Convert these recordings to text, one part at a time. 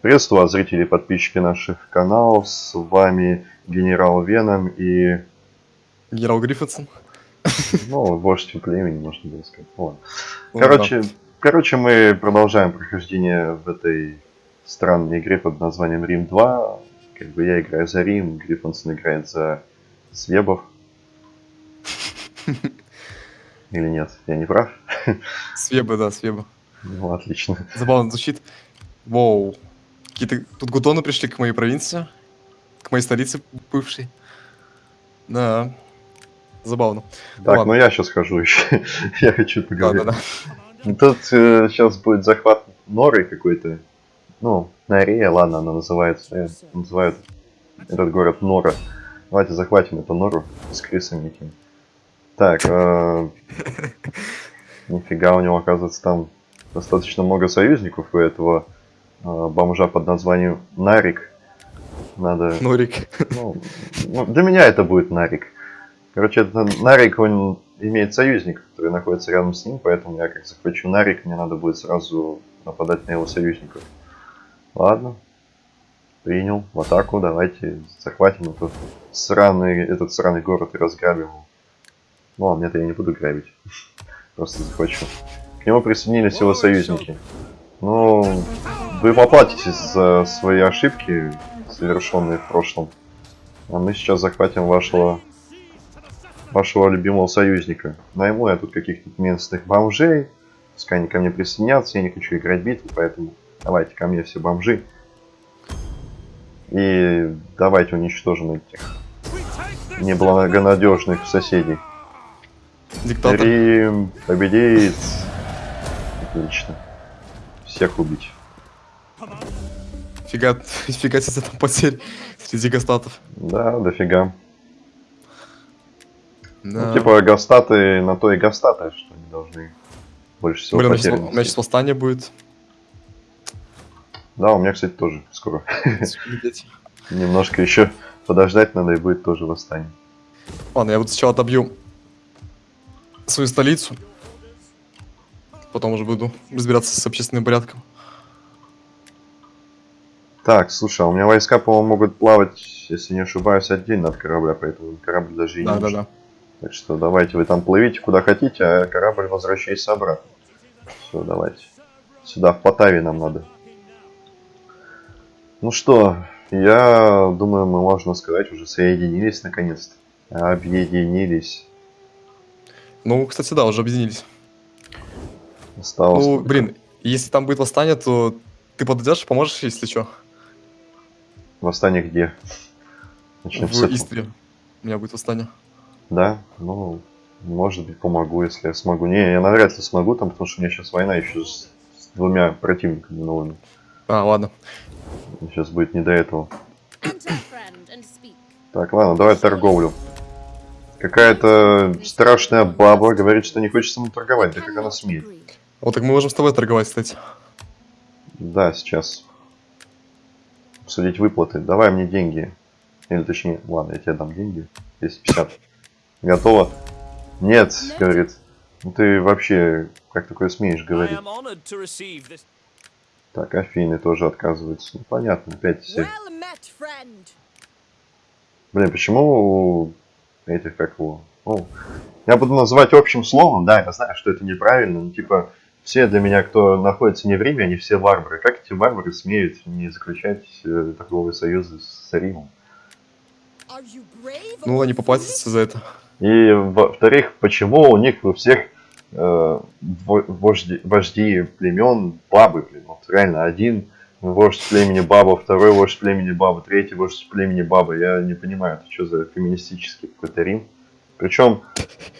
Приветствую вас, зрители и подписчики наших каналов. С вами генерал Веном и... Генерал Гриффитсон. Ну, вождь племени, можно было сказать. Ну, ладно. Короче, короче, мы продолжаем прохождение в этой странной игре под названием Рим 2. Как бы я играю за Рим, Гриффинсон играет за Свебов. Или нет? Я не прав? Свеба, да, Свеба. Ну, отлично. Забавно звучит. Воу. Какие-то тут гудоны пришли к моей провинции. К моей столице бывшей. Да. Забавно. Так, ну я сейчас хожу еще. я хочу поговорить. Да, да, да. Тут э, сейчас будет захват норы какой-то. Ну, Норея, ладно, она называется. Э, называют этот город Нора. Давайте захватим эту нору с крысами этими. Так, э, нифига у него оказывается там достаточно много союзников у этого бомжа под названием Нарик. Надо... Норик. Ну, ну, для меня это будет Нарик. Короче, это Нарик, он имеет союзник, который находится рядом с ним, поэтому я как захвачу Нарик, мне надо будет сразу нападать на его союзников. Ладно. Принял. В атаку. Давайте захватим этот сраный, этот сраный город и разграбим его. Ну, а нет, я не буду грабить. Просто захвачу. К нему присоединились его союзники. Ну, вы поплатитесь за свои ошибки, совершенные в прошлом. А мы сейчас захватим вашего вашего любимого союзника. Найму я тут каких-то местных бомжей. Пускай они ко мне присоединятся. Я не хочу играть битву, поэтому давайте ко мне все бомжи. И давайте уничтожим этих неблагонадежных соседей. Диктатор. Рим победит. Отлично. Всех убить. Фига, фига себе там потерь среди гастатов. Да, дофига. Да. Ну, типа, гастаты на то и гастаты, что они должны больше всего Блин, у меня потерь сейчас- у меня сейчас восстание будет. Да, у меня, кстати, тоже скоро. Немножко еще подождать надо, и будет тоже восстание. Ладно, я вот сначала отобью свою столицу. Потом уже буду разбираться с общественным порядком. Так, слушай, а у меня войска, по-моему, могут плавать, если не ошибаюсь, отдельно от корабля, поэтому корабль даже и не Да, да, да. Так что давайте вы там плывите куда хотите, а корабль возвращайся обратно. Все, давайте. Сюда, в Потаве нам надо. Ну что, я думаю, мы, можно сказать, уже соединились наконец-то. Объединились. Ну, кстати, да, уже объединились. Осталось... Ну, блин, если там будет восстание, то ты подойдешь, поможешь, если что. Восстание где? Начнем с В этого. Истре. У меня будет восстание. Да, ну, может быть, помогу, если я смогу. Не, я навряд ли смогу, там, потому что у меня сейчас война еще с, с двумя противниками новыми. А, ладно. Сейчас будет не до этого. Так, ладно, давай торговлю. Какая-то страшная баба говорит, что не хочет со мной торговать. Да как она смеет? Вот так мы можем с тобой торговать, кстати. Да, сейчас. Обсудить выплаты. Давай мне деньги. Или точнее, ладно, я тебе дам деньги. 250. Готово? Нет, говорит. Ну ты вообще, как такое смеешь говорить? Так, Афины тоже отказываются. Ну, понятно, опять все. Well met, friend. Блин, почему у этих, как его... Ну, я буду называть общим словом, да, я знаю, что это неправильно, но типа все для меня, кто находится не в Риме, они все варвары. Как эти варвары смеют не заключать э, торговые союзы с Римом? Ну, они поплатятся за это. И во-вторых, почему у них у всех э, во- вожди, вожди племен бабы, блин, вот реально один вождь племени баба, второй вождь племени баба, третий вождь племени баба. Я не понимаю, это что за феминистический какой-то Рим. Причем,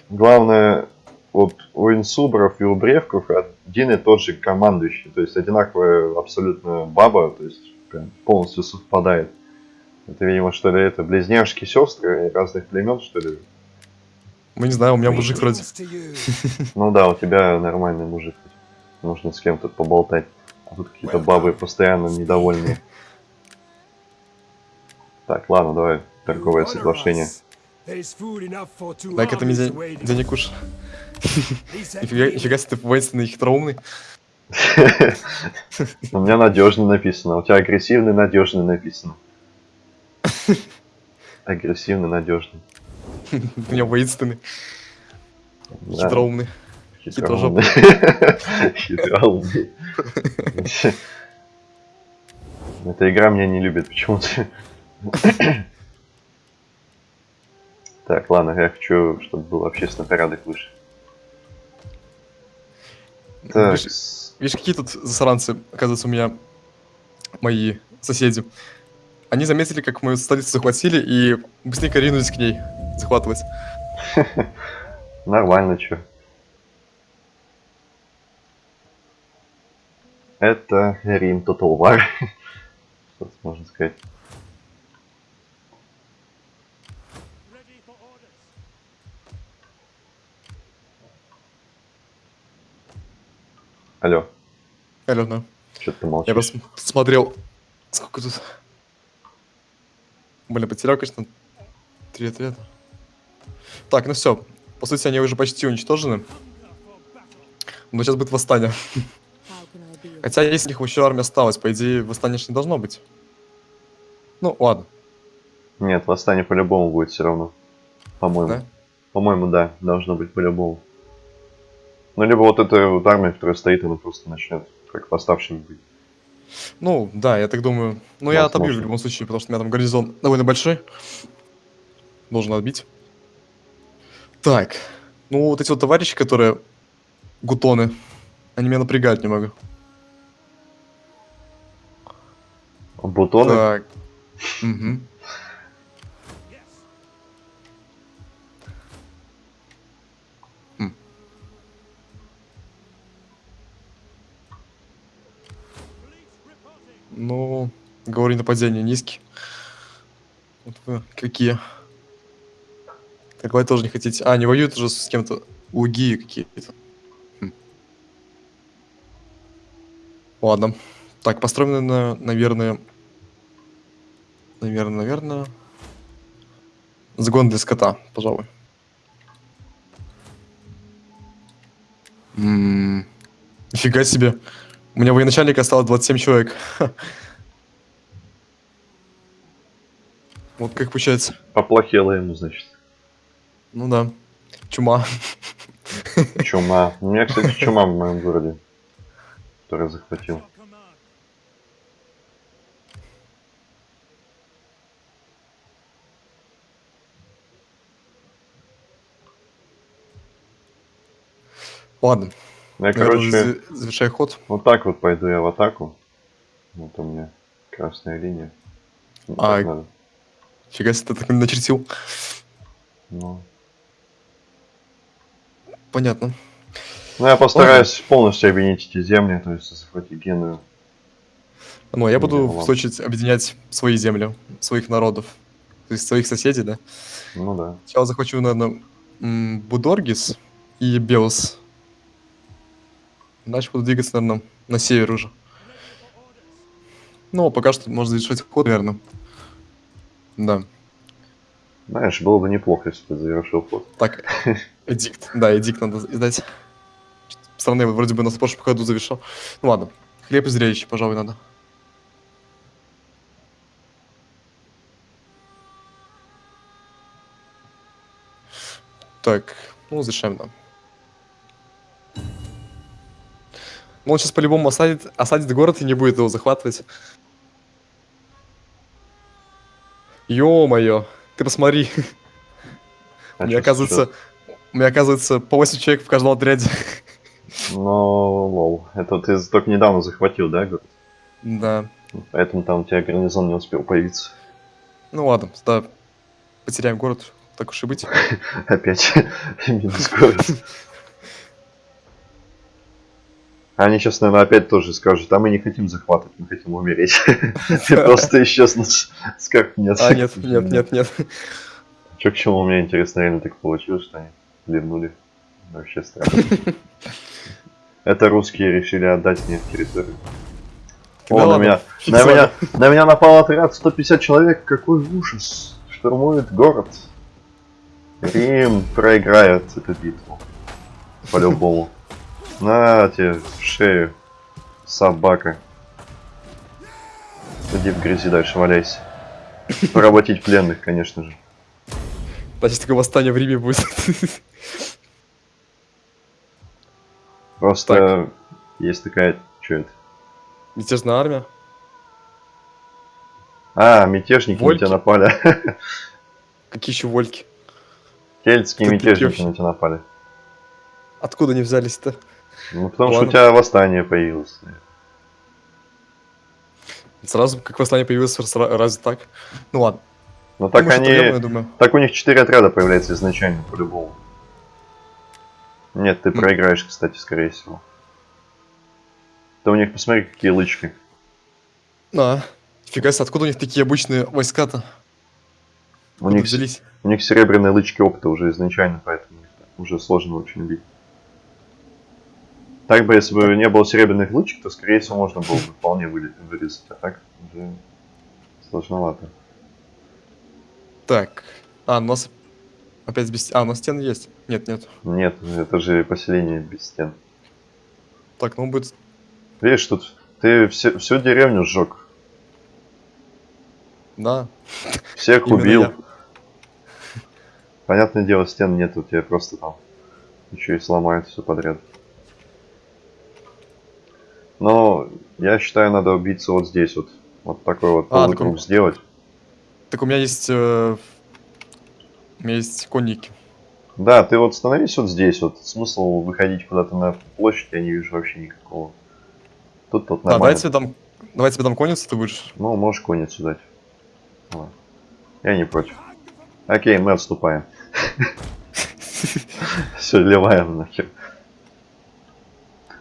главное, вот у инсубров и у бревков один и тот же командующий, то есть одинаковая абсолютно баба, то есть прям полностью совпадает. Это, видимо, что ли, это близняшки сестры разных племен, что ли? Мы не знаю, у меня мужик вроде. Ну да, у тебя нормальный мужик. Нужно с кем-то поболтать. А тут какие-то бабы постоянно недовольные. Так, ладно, давай торговое соглашение. Дай-ка ты мне день- денег уж. Нифига, себе ты воинственный и хитроумный. У меня надежный написано, у тебя агрессивный, надежный написано. Агрессивный, надежный. У меня воинственный, Да, хитроумный. хитроумный. Хитроумный. Эта игра меня не любит почему-то. Так, ладно, я хочу, чтобы был общественный порядок выше. Так, Видишь, видишь, какие тут засранцы, оказывается, у меня мои соседи. Они заметили, как мою столицу захватили, и быстренько ринулись к ней захватывать. Нормально, чё. Это Рим Total War. Что можно сказать? Алло, Алена, что ты я молчишь? просто смотрел, сколько тут... Блин, потерял, конечно, три ответа. Так, ну все. По сути, они уже почти уничтожены. Но сейчас будет восстание. Хотя, если у них еще армия осталась, по идее, восстания не должно быть. Ну, ладно, Нет, восстание по-любому будет все равно. По-моему. да? По-моему, да, должно быть по-любому. Ну, либо вот эта вот армия, которая стоит, она просто начнет как восставшими быть. Ну, да, я так думаю. Ну, я отобью в любом случае, потому что у меня там гарнизон довольно большой. Должен отбить. Так. Ну, вот эти вот товарищи, которые гутоны, они меня напрягают немного. Бутоны? Так. Мгм. Ну, говорю, нападение низкий. Вот вы какие. Так вы тоже не хотите. А, не воюют уже с кем-то. Луги какие-то. Хм. Ладно. Так, построены, на, наверное... Наверное, наверное... Загон для скота, пожалуй. М, Нифига себе. У меня военачальника осталось 27 человек. Вот как получается. Поплохело ему, значит. Ну да. Чума. Чума. У меня, кстати, чума в моем городе. Который захватил. Ладно. Я, наверное, короче, за- завершай ход. вот так вот пойду я в атаку. Вот у меня красная линия. Ну, А. Фига себе, ты так начертил. Ну. Понятно. Ну, я постараюсь полностью объединить эти земли, то есть захватить Геную. Ну, а я буду, Ну, в свою очередь, объединять свои земли, своих народов. То есть своих соседей, да? Ну да. Сначала захвачу, наверное, Будоргис и Белос. Дальше буду двигаться, наверное, на север уже. Ну, пока что можно завершить ход, наверное. Да. Знаешь, было бы неплохо, если ты завершил ход. Так, эдикт. Да, эдикт надо издать. Страны вроде бы на прошлом ходу завершил. Ну ладно. Хлеб и зрелище, пожалуй, надо. Так, ну, завершаем, да. Ну, он сейчас по-любому осадит, осадит город и не будет его захватывать. Ё-моё, ты посмотри. А чё оказывается, у меня, оказывается, по 8 человек в каждом отряде. Ну, лол. Это ты только недавно захватил, да, город? Да. Поэтому там у тебя гарнизон не успел появиться. Ну ладно, да. Потеряем город, так уж и быть. Опять минус город. Они сейчас, наверное, опять тоже скажут, а мы не хотим захватывать, мы хотим умереть. И просто исчезнуть с карт нет. А, нет, нет, нет, нет. Чё к чему, мне интересно, реально так получилось, что они вернули. Вообще странно. Это русские решили отдать мне территорию. О, на меня, на меня, на меня напал отряд 150 человек, какой ужас. Штурмует город. Рим проиграет эту битву. По-любому. На тебе в шею. Собака. Иди в грязи дальше, валяйся. Поработить пленных, конечно же. Значит, такое восстание в Риме будет. Просто есть такая... Что это? Мятежная армия. А, мятежники Вольки? на тебя напали. Какие еще вольки? Кельтские Ты мятежники на тебя напали. Откуда они взялись-то? Ну, потому что Ладно. у тебя восстание появилось. Сразу, как восстание появилось, разве так? Ну ладно. Но так они... проблема, я думаю. Так у них четыре отряда появляется изначально, по-любому. Нет, ты проиграешь, кстати, скорее всего. Да у них, посмотри, какие лычки. А, фига себе, откуда у них такие обычные войска-то? У Откуда них, взялись? у них серебряные лычки опыта уже изначально, поэтому уже сложно очень убить. Так бы, если бы не было серебряных лычек, то, скорее всего, можно было бы вполне вырезать. А так уже сложновато. Так. А, у нас опять без... А, у нас стены есть. Нет, нет. Нет, это же поселение без стен. Так, ну будет... Видишь, тут ты все, всю деревню сжег. Да. Всех Именно убил. я. Понятное дело, стен нет, у тебя просто там еще и сломают все подряд. Но я считаю, надо убиться вот здесь вот. Вот такой вот А, полукруг такой- сделать. Так у меня есть... э, У меня есть конники. Да, ты вот становись вот здесь, вот смысл выходить куда-то на площадь я не вижу вообще никакого. Тут вот А, нормально. тебе дам... Давай тебе дам конницу, ты будешь. Ну, можешь конницу дать. Ладно. Я не против. Окей, мы отступаем. Все, ливаем нахер.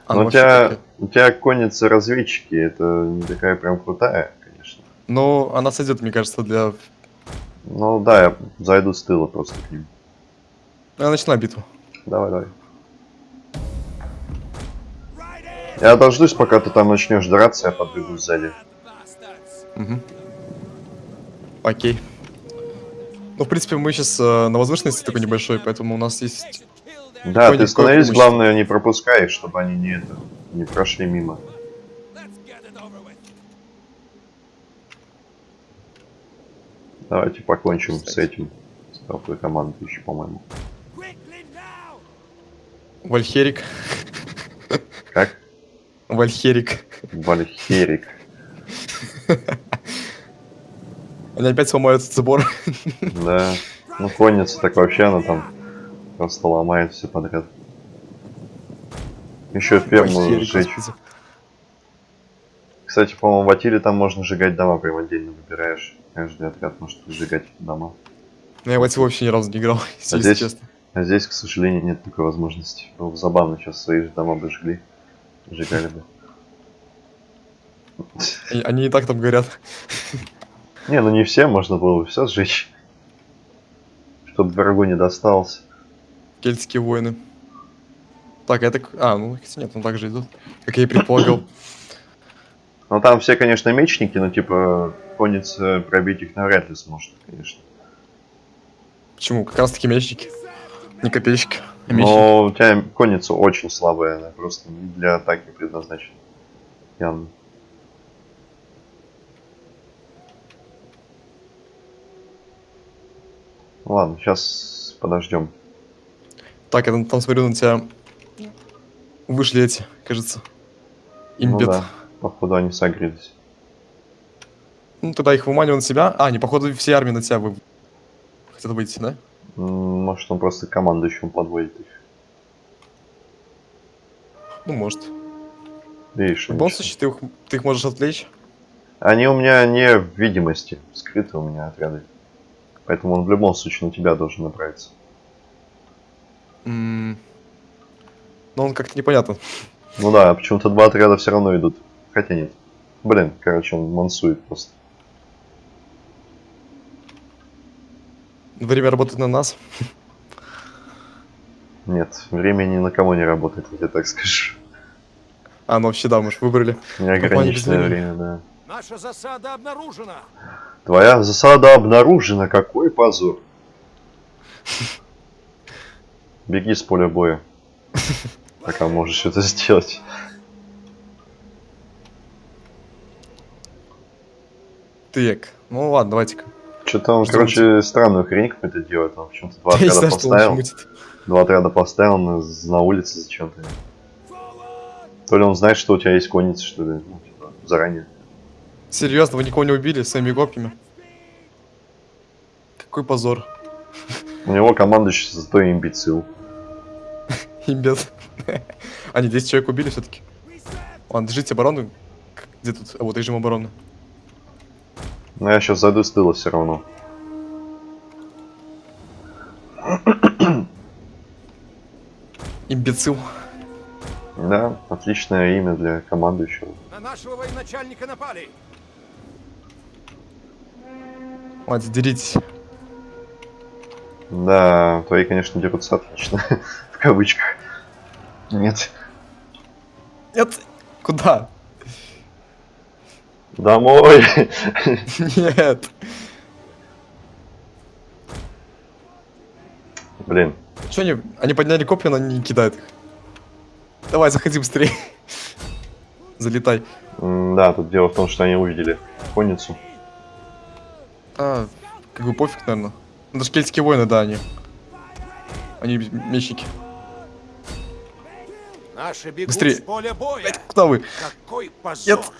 А, Но ну у тебя, у тебя конница разведчики, это не такая прям крутая, конечно. Ну, она сойдет, мне кажется, для... Ну да, я зайду с тыла просто к ним. Я начинаю битву. Давай, давай. Я дождусь, пока ты там начнешь драться, я подбегу сзади. Мгм. Окей. Ну, в принципе, мы сейчас на возвышенности такой небольшой, поэтому у нас есть... Да, ты становись, главное, не пропускай их, чтобы они не это не прошли мимо. Давайте покончим с этим. С толпой команды еще, по-моему. Вальхерик. Как? Вальхерик. Вальхерик. Они опять сломают забор. Да. Ну, конница так вообще, она там просто ломает все подряд. Еще ферму сжечь. Кстати, по-моему, в Атиле там можно сжигать дома, прям отдельно выбираешь. Каждый отряд может сжигать дома. Но я в эти вообще ни разу не играл, если здесь- честно. А здесь, к сожалению, нет такой возможности. Было бы забавно, сейчас свои же дома бы жгли. Сжигали бы. Они, они и так там горят. Не, ну не все, можно было бы все сжечь. Чтобы врагу не досталось. Кельтские воины. Так, это... А, ну, нет, он так же идут. Как я и предполагал. Ну там все, конечно, мечники, но типа конница пробить их навряд ли сможет, конечно. Почему? Как раз таки мечники. Не копейщики, а мечники. Но у тебя конница очень слабая, она просто не для атаки предназначена. Явно. Ладно, сейчас подождем. Так, я там, там смотрю на тебя. Вышли эти, кажется. Ну Имбет. да, походу они согрелись. Ну, тогда их выманиваю на себя. А, не, походу, все армии на тебя вы... хотят выйти, да? Может он просто командующим подводит их. Ну, может. Видишь, В любом случае, ты их, ты их можешь отвлечь. Они у меня не в видимости, скрыты у меня отряды. Поэтому он в любом случае на тебя должен направиться. Но он как-то непонятно. Ну да, почему-то два отряда все равно идут. Хотя нет. Блин, короче, он мансует просто. Время работает на нас. Нет, время ни на кого не работает, я так скажу. А, ну вообще, да, мы же выбрали. Неограниченное время, да. Наша засада обнаружена. Твоя засада обнаружена, какой позор. Беги с поля боя. Пока можешь это сделать. Так, ну ладно, давайте-ка. Что-то он, короче, странную хрень какую-то делает. Он почему-то два отряда поставил. Два отряда поставил на, улице зачем-то. То ли он знает, что у тебя есть конница, что ли, ну, типа, заранее. Серьезно, вы никого не убили своими копьями? Какой позор. У него командующий зато имбецил. Имбет. Они 10 человек убили все-таки. Ладно, держите оборону. Где тут? А вот режим обороны. Но я сейчас зайду с тыла все равно. Имбецил. Да, отличное имя для командующего. На нашего военачальника напали. Ладно, деритесь. Да, твои, конечно, дерутся отлично. В кавычках. Нет. Нет! Куда? Домой! Нет! Блин. Че они? Они подняли копья, но не кидают их. Давай, заходи быстрее. Залетай. М, Да, тут дело в том, что они увидели конницу. А, как бы пофиг, наверное. Это же кельтские воины, да, они. Они мечники. Наши бегут Быстрее. с поля боя. Куда вы? Какой позор. Нет.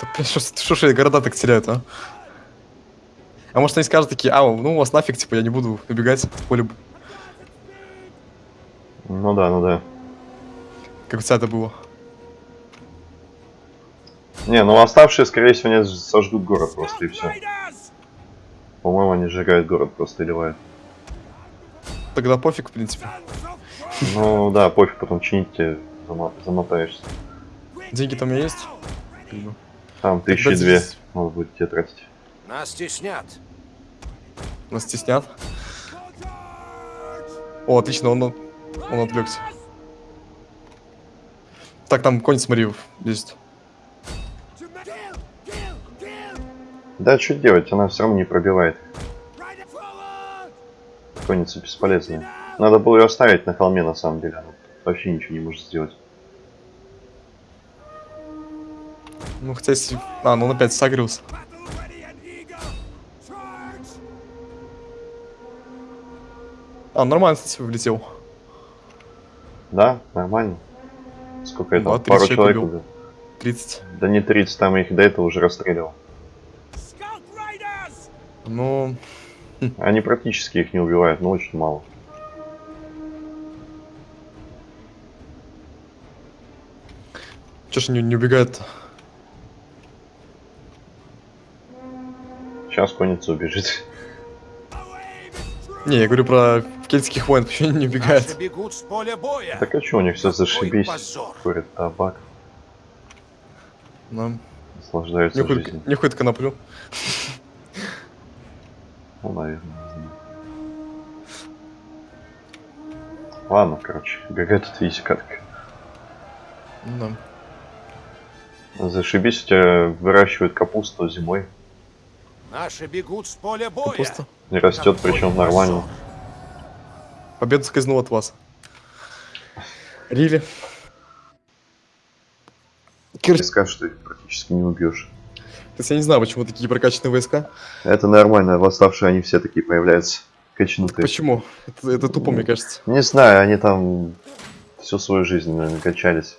Да, блин, что, что ж города так теряют, а? А может они скажут такие, а, ну у вас нафиг, типа, я не буду убегать в поле, Ну да, ну да. как у тебя это было. Не, ну оставшие, скорее всего, они сожгут город просто и все. По-моему, они сжигают город просто ливают. Тогда пофиг, в принципе. Ну да, пофиг, потом чинить тебе зама- замотаешься. Деньги там у меня есть? Там Тогда тысячи две здесь надо будет тебе тратить. Нас теснят. Нас стеснят. О, отлично, он, он отвлекся. Так, там конь, смотри, есть. Да, что делать, она все равно не пробивает. Конница бесполезная. Надо было ее оставить на холме, на самом деле. Она вообще ничего не может сделать. Ну, хотя если... А, ну он опять сагрился. А, нормально, кстати, влетел. Да, нормально. Сколько это? Да, 30 Пару человек убил. 30. Да не 30, там их до этого уже расстреливал. Ну, Они практически их не убивают, но очень мало. чё ж не, не убегает Сейчас конница убежит. Не, я говорю про кельтских воин, почему они не Наши убегают? бегут с поля боя. Так а что, у них все зашибись. Курят табак, Ну, наслаждаются нюхают, жизнью. нюхают коноплю. Ну, наверное, не знаю. Ладно, короче, ГГ тут видите как. Ну, да. Зашибись, у тебя выращивают капусту зимой. Наши бегут с поля боя. Капуста. И растет, причем нормально. Победа скользнула от вас. Рили. Ты скажешь, что их практически не убьешь. То есть я не знаю, почему такие прокачанные войска. Это нормально, восставшие они все такие появляются. Качнутые. Почему? Это, это тупо, мне кажется. Не знаю, они там всю свою жизнь, наверное, качались.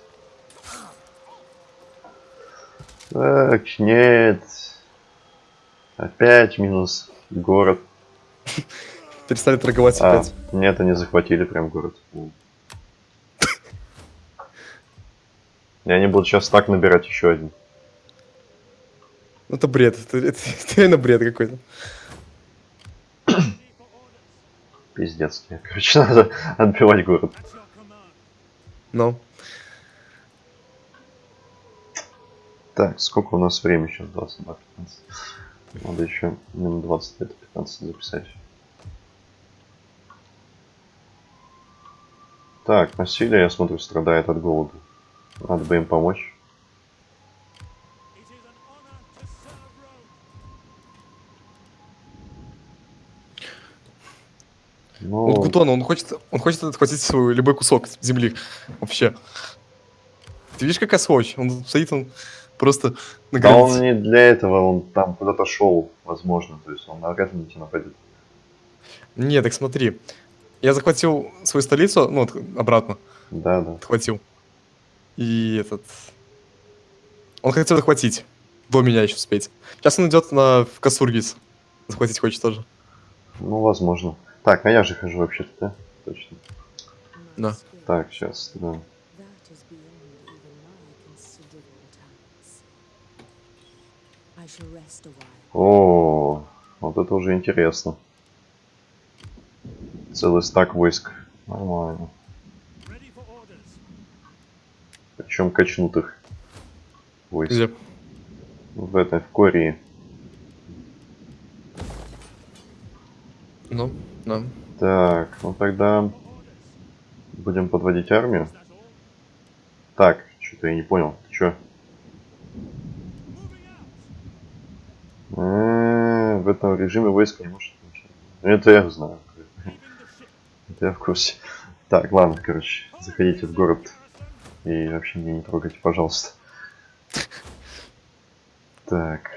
Так, нет. Опять минус город. Перестали торговать А, опять. нет, они захватили прям город. И они будут сейчас так набирать еще один. Ну, Это бред. Это, это, это реально бред какой-то. Пиздецкие. Короче, надо отбивать город. Ну. Так, сколько у нас времени сейчас? 22, 15. Надо еще минут 20 лет 15 записать. Так, насилие, я смотрю, страдает от голода. Надо бы им помочь. Ну, Вот Гутон, он хочет, он хочет отхватить свой любой кусок земли. Вообще. Ты видишь, какая сволочь? Он стоит, он просто на Да он границе. не для этого, он там куда-то шел, возможно. То есть он навряд ли на тебя нападет. Не, так смотри. Я захватил свою столицу, ну, обратно Да, да. отхватил. И этот... Он хотел захватить. До меня еще успеть. Сейчас он идет на в Касургис. Захватить хочет тоже. Ну, возможно. Так, а я же хожу вообще-то, да? Точно. Да. Так, сейчас, да. О, вот это уже интересно. Целый стак войск. Нормально. Причем качнутых войск. Где? В этой, в Корее. Ну, да. Так, ну тогда будем подводить армию. Так, что-то я не понял. Ты чё? Э, В этом режиме войска не может Это я знаю. Это я в курсе. Так, ладно, короче, заходите в город и вообще меня не трогайте, пожалуйста. Так.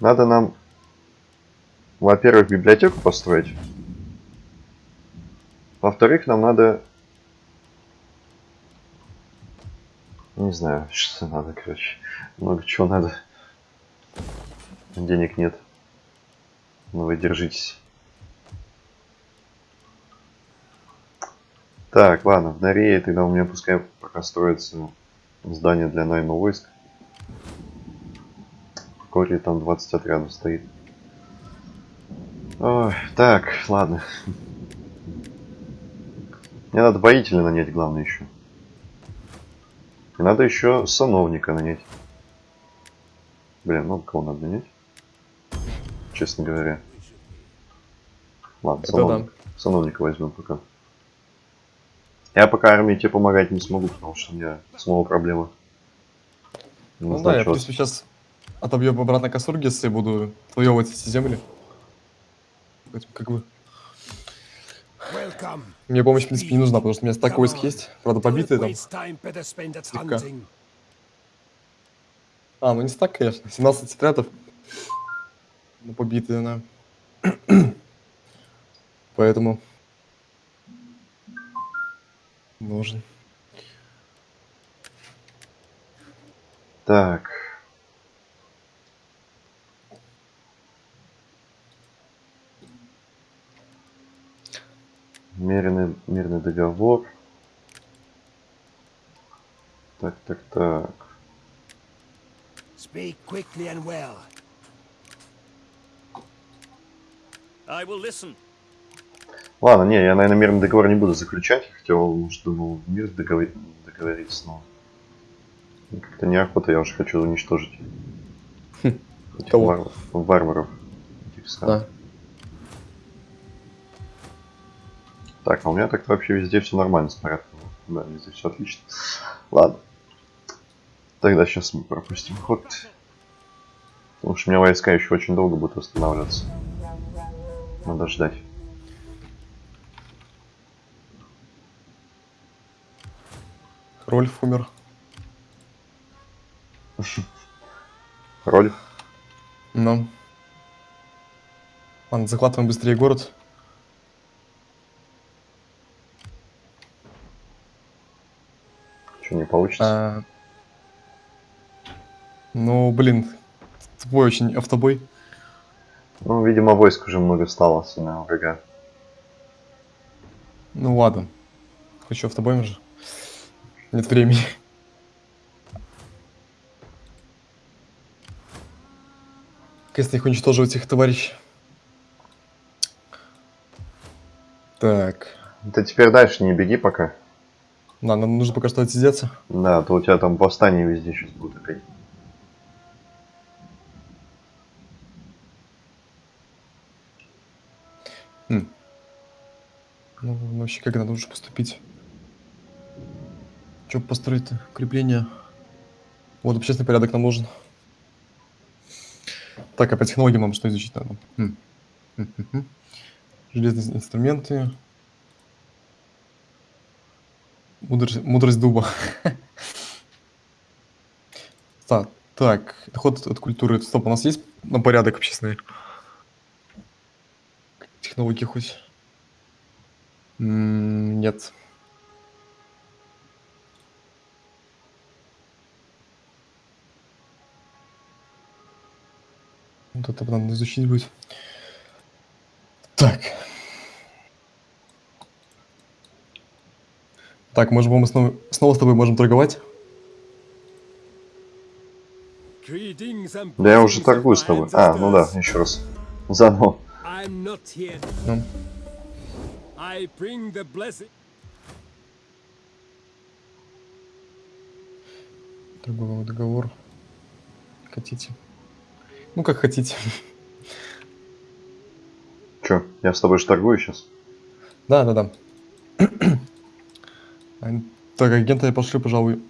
Надо нам во-первых, библиотеку построить. Во-вторых, нам надо... Не знаю, что надо, короче. Много чего надо. Денег нет. Ну вы держитесь. Так, ладно, в Норее тогда у меня пускай пока строится здание для найма войск. В Коре там 20 отрядов стоит. Ой, так, ладно. Мне надо воителя нанять, главное еще. И надо еще сановника нанять. Блин, ну кого надо нанять? Честно говоря. Ладно, Это сановник- сановника возьмем пока. Я пока армии тебе помогать не смогу, потому что у меня снова проблема. Не Ну да, я, принципе, сейчас отобью обратно Касургис и буду отвоевывать эти земли. Поэтому, как бы, мне помощь, в принципе, не нужна, потому что у меня стак войск есть. Правда, побитые там. Слегка. А, ну не стак, конечно. 17 отрядов. Ну, побитые, да. Поэтому... Нужен. Так. Мирный, мирный договор. Так, так, так. Speak quickly and well. I will listen. Ладно, не, я, наверное, мирный договор не буду заключать. Хотел, может, думал, мир договор- договориться, но... Как-то неохота, я уже хочу уничтожить. Этих Кого? вар- варваров. Этих. Да. Так, а у меня так-то вообще везде все нормально с порядком. Да, везде все отлично. Ладно. Тогда сейчас мы пропустим ход. Потому что у меня войска еще очень долго будут восстанавливаться. Надо ждать. Рольф умер. Роль. Ну. Ладно, захватываем быстрее город. Что не получится? А, Ну, блин, твой очень автобой. Ну, видимо, войск уже много стало на врага. Ну ладно. Хочу автобоем же. Нет времени. Если их уничтоживать их товарищ. Так. Ты теперь дальше не беги пока. Да, нам нужно пока что отсидеться. Да, а то у тебя там восстание везде сейчас будет опять. Ну, ну, вообще, как надо лучше поступить? Че построить-то? Укрепление. Вот общественный порядок нам нужен. Так, а по технологиям нам что изучить надо? Хм. Железные инструменты. Мудрость, мудрость дуба. Так, так, доход от культуры. Стоп, у нас есть на порядок общественный? Технологии хоть? Нет. Вот это надо изучить будет. Так. Так, может быть, мы снова, снова с тобой можем торговать? Да я уже торгую с тобой. А, ну да, еще раз. Заново. Ну, торговый договор. Хотите? Ну, как хотите. Че, я с тобой же торгую сейчас? Да, да, да. Так, агента я пошлю, пожалуй.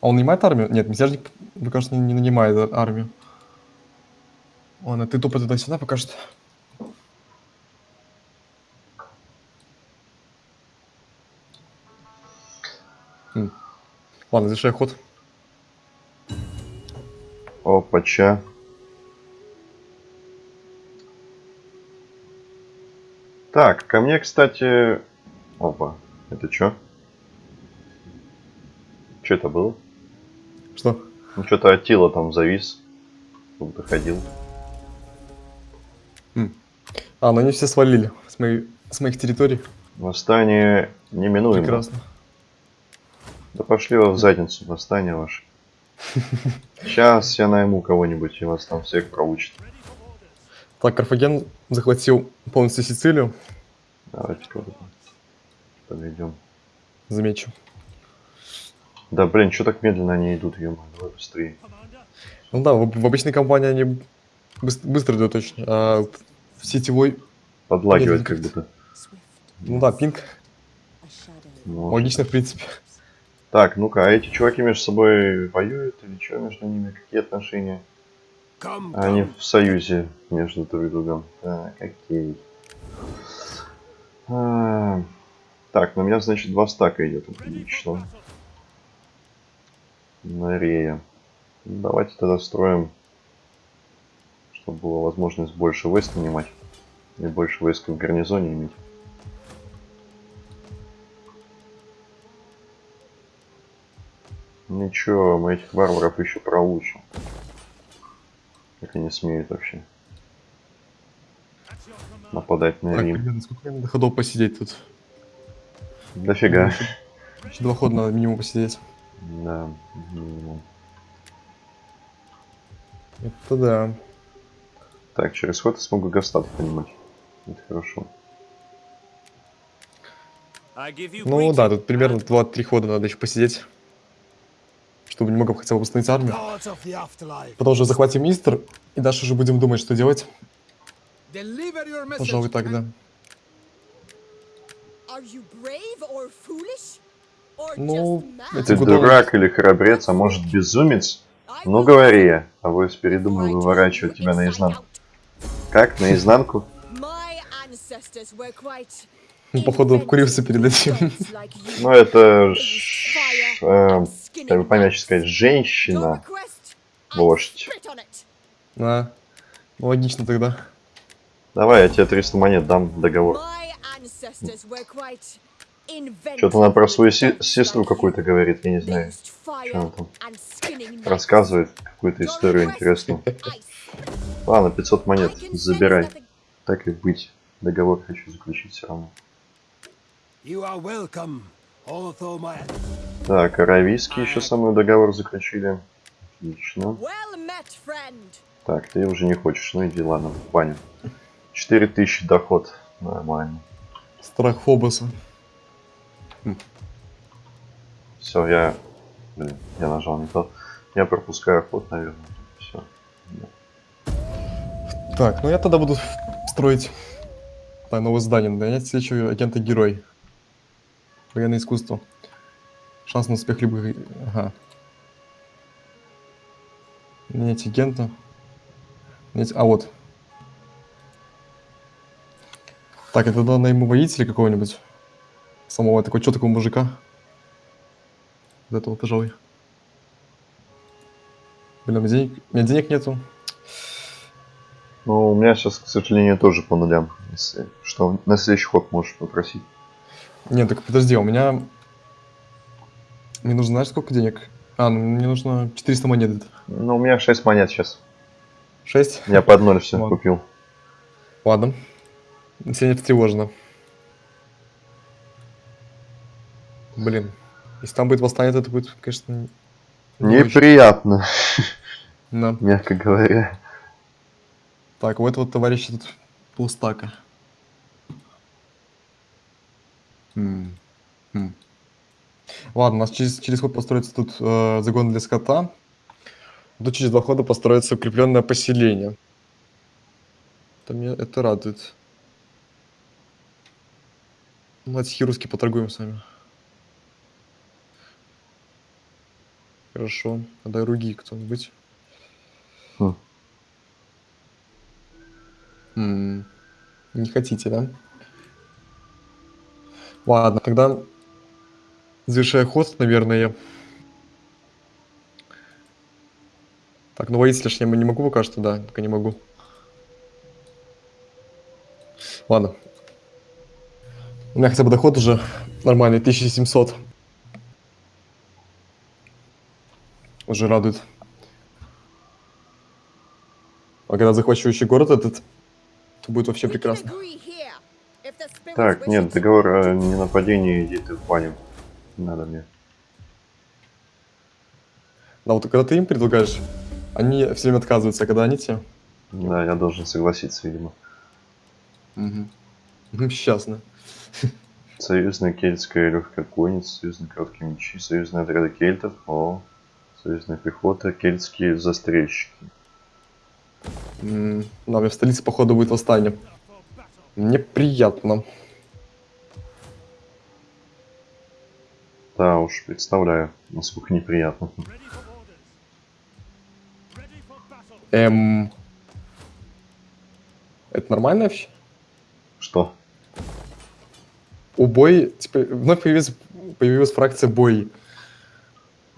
А он нанимает армию? Нет, мятежник, мне кажется, не, не нанимает армию. Ладно, ты тупо туда-сюда пока что. М. Ладно, завершай ход. Опача. Так, ко мне, кстати... Опа, это чё? Чё это было? Что? Ну, что-то Атила там завис. Как будто ходил. А, ну они все свалили с, моей, с моих территорий. Восстание неминуемо. Прекрасно. Да пошли вы в задницу, восстание ваше. Сейчас я найму кого-нибудь, и вас там всех проучит. Так, Карфаген захватил полностью Сицилию. Давайте подведем. Замечу. Да блин, что так медленно они идут, ё давай быстрее. Ну да, в, в обычной компании они быс- быстро идут очень, а в сетевой, Подлагивает как будто. Ну да, пинг, shadow. Ну, логично в принципе. Так, ну-ка, а эти чуваки между собой воюют или что между ними? Какие отношения? Они в союзе между друг другом. Так, окей. А, Так, на меня, значит, два стака идет. Отлично. На Рея. Ну, Давайте тогда строим, чтобы была возможность больше войск нанимать. И больше войск в гарнизоне иметь. Ничего, мы этих варваров еще проучим. Как они смеют вообще нападать на Так, Рим. блин, сколько мне надо ходов посидеть тут? Дофига. Еще два хода надо минимум посидеть. Да, минимум. Это да. Так, через ход я смогу Гастат понимать. Это хорошо. Ну да, тут примерно and 2-3 хода надо еще посидеть. Чтобы немного хотя бы восстановить армию. Потом уже захватим Истер, и дальше уже будем думать, что делать. Пожалуй, так, да. Are you brave or foolish? Ну, эти Ты дурак или храбрец, а может безумец? Ну говори а вось передумал выворачивать тебя наизнанку. Как, наизнанку? Ну, походу, обкурился перед этим. Ну это ж, э, как бы помягче сказать, женщина. Вождь. spit on it. А, ну, логично тогда. Давай, я тебе 300 монет дам договор. Что-то она про свою се- сестру какую-то говорит, я не знаю. Что она там рассказывает, какую-то историю интересную. Ладно, 500 монет, забирай. Так и быть. Договор хочу заключить все равно. You are welcome, although my Так, аравийский еще со мной договор заключили. Отлично. Так, ты уже не хочешь, ну иди, ладно, в баню. 4000 доход. Нормально. Страх Фобоса. Все, я... Блин, я нажал не то. Я пропускаю ход, наверное. Все. Так, ну я тогда буду строить новое здание. Нанять следующего агента-герой. Военное искусство. Шанс на успех любых... Ага. Нанять агента. Нанять... А, вот. Так, это тогда найму воителя какого-нибудь. Самого такого, что такого мужика? Вот этого, пожалуй. Блин, у меня денег, у меня денег нету. Ну, у меня сейчас, к сожалению, тоже по нулям. Если что, на следующий ход можешь попросить. Нет, так подожди, у меня... Мне нужно, знаешь, сколько денег? А, ну мне нужно 400 монет. Ну, у меня 6 монет сейчас. 6? Я под ноль все Ладно. купил. Ладно. Все не встревожено. Блин. Если там будет восстание, то это будет, конечно... не. Неприятно, Да. мягко говоря. Так, у этого товарища тут полстака. М, м. Ладно, у нас через, через ход построится тут э, загон для скота. Тут через два хода построится укрепленное поселение. Это, меня, это радует. Давайте хируски поторгуем с вами. Хорошо. Отдай руги кто-нибудь. Хм. М, Не хотите, да? Ладно, тогда завершая ход, наверное. Так, ну воителя я не могу пока что, да, пока не могу. Ладно. У меня хотя бы доход уже нормальный, 1700. Уже радует. А когда захвачу еще город этот, то будет вообще прекрасно. Так, нет, договор о ненападении, иди ты в баню. Надо мне. Да, вот когда ты им предлагаешь, они все время отказываются, а когда они тебе... Да, я должен согласиться, видимо. Угу. Сейчас, да. Союзная кельтская легкая конница, союзные короткие мечи, союзные отряды кельтов, о, союзная пехота, кельтские застрельщики. М, Да, у меня в столице, походу, будет восстание. Мне приятно. Да уж, представляю, насколько неприятно. Эм... Это нормально вообще? Что? Убой, типа, вновь появилась, появилась фракция бой.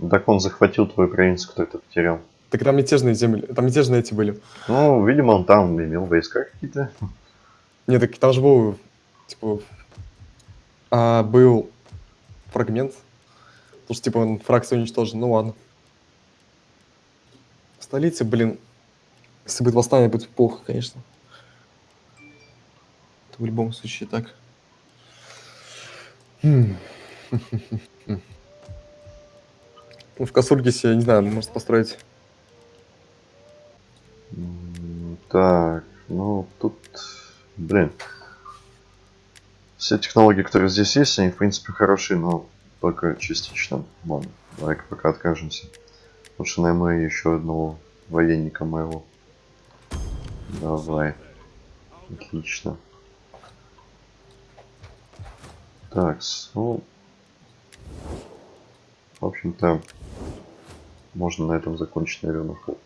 Так он захватил твою провинцию, кто это потерял. Так там мятежные земли, там мятежные эти были. Ну, видимо, он там имел войска какие-то. Нет, так там же был, типа, а, был фрагмент. Потому что, типа, он фракция уничтожен. Ну ладно. В столице, блин, если будет восстание, будет плохо, конечно. Это в любом случае так. Ну, в Касургисе, не знаю, может построить. Так, ну тут, блин. Все технологии, которые здесь есть, они в принципе хороши, но только частично. Ладно, давай-ка пока откажемся. Лучше найму еще одного военника моего. Давай. Отлично. Так, ну... В общем-то, можно на этом закончить, наверное, ход.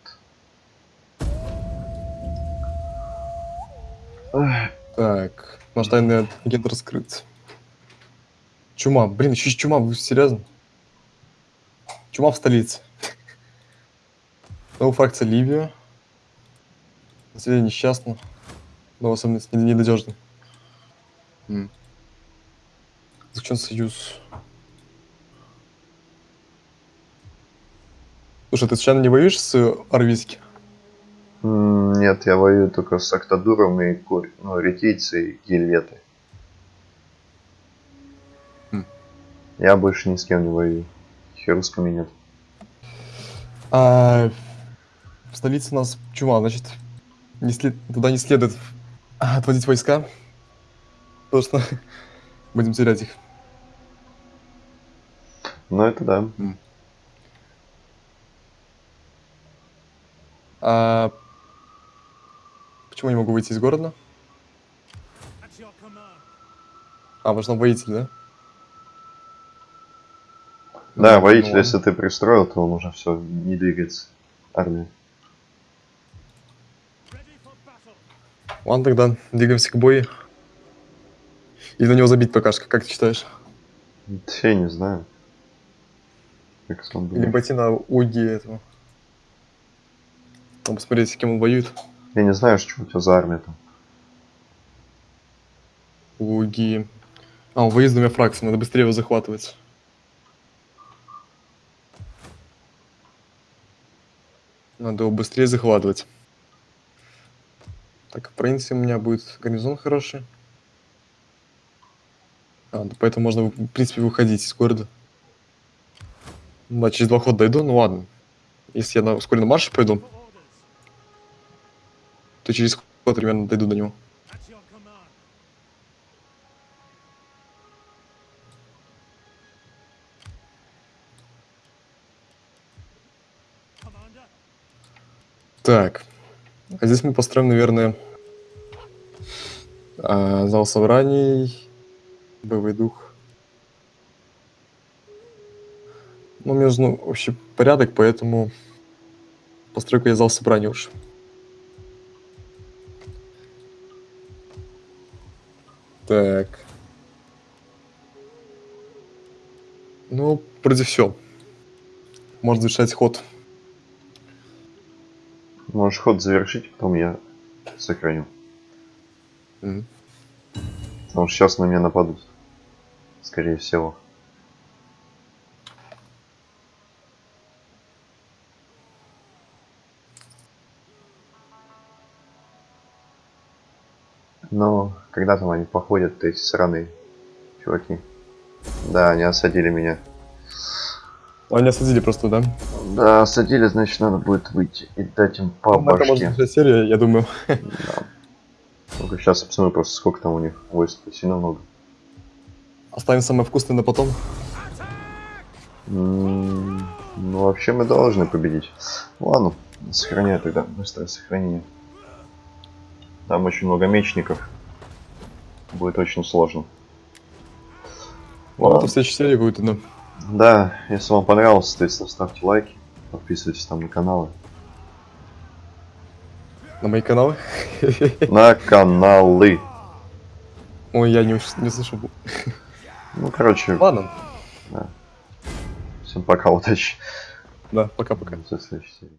Так, наш тайный агент раскрыт. Чума, блин, еще чума, вы серьезно? Чума в столице. Новая фракция Ливия. Население несчастно. Но особенность не- ненадежный. М. Заключен союз. Слушай, ты случайно не воюешь с Арвиски? Нет, я воюю только с Актадуром и Кур... ну, ретийцы и гильеты. Хм. Я больше ни с кем не воюю. Херусками нет. А в столице у нас чума, значит, не след- туда не следует отводить войска, потому что будем терять их. Ну это да. А почему не могу выйти из города? А, важно воитель, да? Да, Ну, воитель, если ты пристроил, то он уже все, не двигается. Армия. Ладно, тогда двигаемся к бою. Или на него забить пока что, как ты считаешь? Я не знаю. Как сам Или пойти на уги этого. Надо посмотреть, с кем он воюет. Я не знаю, что у тебя за армия там. Луги. А, он воюет с двумя фракциями, надо быстрее его захватывать. Надо его быстрее захватывать. Так, в принципе, у меня будет гарнизон хороший. А, да поэтому можно, в принципе, выходить из города. Да, через два хода дойду, ну ладно. Если я на ускоренном марше пойду, то через ход примерно дойду до него. Так. А здесь мы построим, наверное, а, зал собраний, боевой дух. Ну, мне нужен общий порядок, поэтому постройку я зал собраний уж. Так. Ну, вроде все. Можно завершать ход. Можешь ход завершить, потом я сохраню. Мгм. Потому что сейчас на меня нападут. Скорее всего. Но когда там они походят, эти сраные чуваки. Да, они осадили меня. Они осадили просто, да? Да, осадили, значит надо будет выйти и дать им по может башке. начать серия, я думаю. Только сейчас я посмотрю просто сколько там у них войск. Сильно много. Оставим самое вкусное на потом. М, Ну, вообще мы должны победить. Ладно, сохраняю тогда. Быстрое сохранение. Там очень много мечников. Будет очень сложно. Ну, Ладно. в следующей серии будет, да. Да, если вам понравилось, соответственно, ставьте лайки. Подписывайтесь там на каналы. На мои каналы. На каналы. Ой, я не, не слышу. Ну, короче, Ладно. всем пока, удачи. Да, пока-пока. До следующей серии.